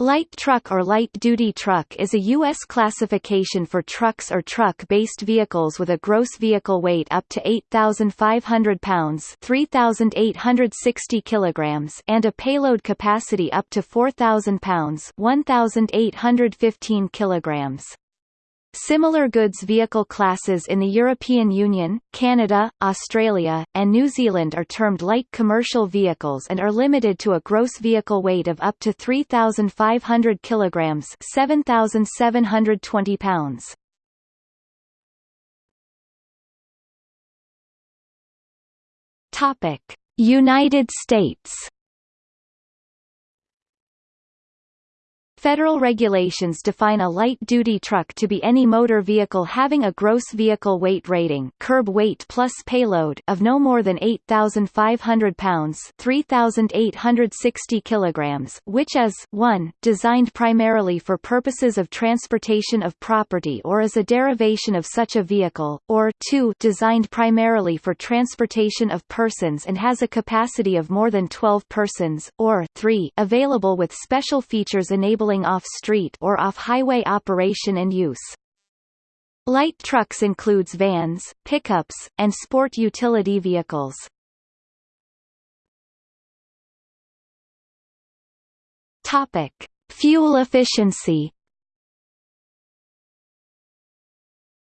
Light truck or light-duty truck is a U.S. classification for trucks or truck-based vehicles with a gross vehicle weight up to 8,500 pounds 3,860 kilograms and a payload capacity up to 4,000 pounds 1,815 kilograms. Similar goods vehicle classes in the European Union, Canada, Australia, and New Zealand are termed light commercial vehicles and are limited to a gross vehicle weight of up to 3,500 kilograms 7,720 pounds. Topic: United States Federal regulations define a light-duty truck to be any motor vehicle having a gross vehicle weight rating curb weight plus payload of no more than 8,500 pounds 3,860 kilograms, which is 1, designed primarily for purposes of transportation of property or is a derivation of such a vehicle, or 2, designed primarily for transportation of persons and has a capacity of more than 12 persons, or 3, available with special features enabling off-street or off-highway operation and use. Light trucks includes vans, pickups, and sport utility vehicles. Topic: Fuel efficiency.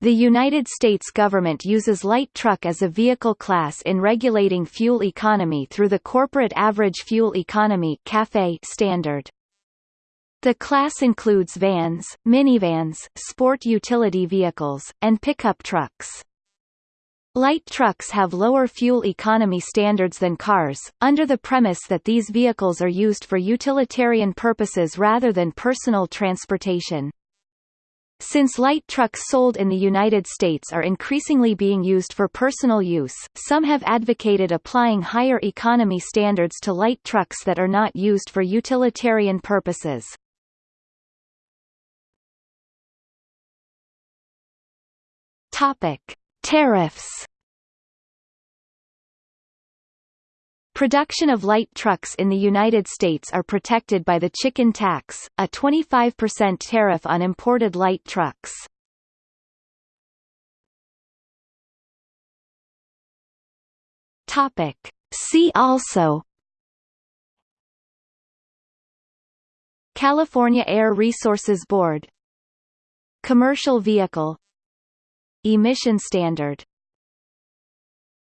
The United States government uses light truck as a vehicle class in regulating fuel economy through the Corporate Average Fuel Economy standard. The class includes vans, minivans, sport utility vehicles, and pickup trucks. Light trucks have lower fuel economy standards than cars, under the premise that these vehicles are used for utilitarian purposes rather than personal transportation. Since light trucks sold in the United States are increasingly being used for personal use, some have advocated applying higher economy standards to light trucks that are not used for utilitarian purposes. Topic: Tariffs. Production of light trucks in the United States are protected by the chicken tax, a 25% tariff on imported light trucks. Topic: See also California Air Resources Board Commercial vehicle Emission standard